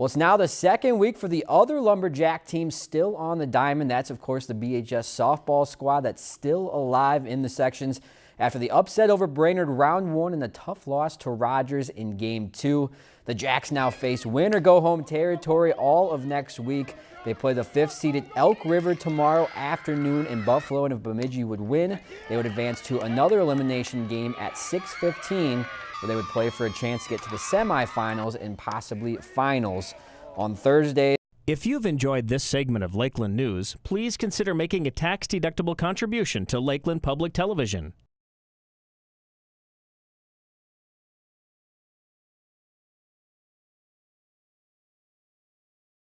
Well, it's now the second week for the other Lumberjack team still on the diamond. That's, of course, the BHS softball squad that's still alive in the sections after the upset over Brainerd round one and the tough loss to Rogers in game two. The Jacks now face win or go home territory all of next week. They play the fifth seeded Elk River tomorrow afternoon in Buffalo, and if Bemidji would win, they would advance to another elimination game at 615 where they would play for a chance to get to the semifinals and possibly finals on Thursday. If you've enjoyed this segment of Lakeland News, please consider making a tax-deductible contribution to Lakeland Public Television.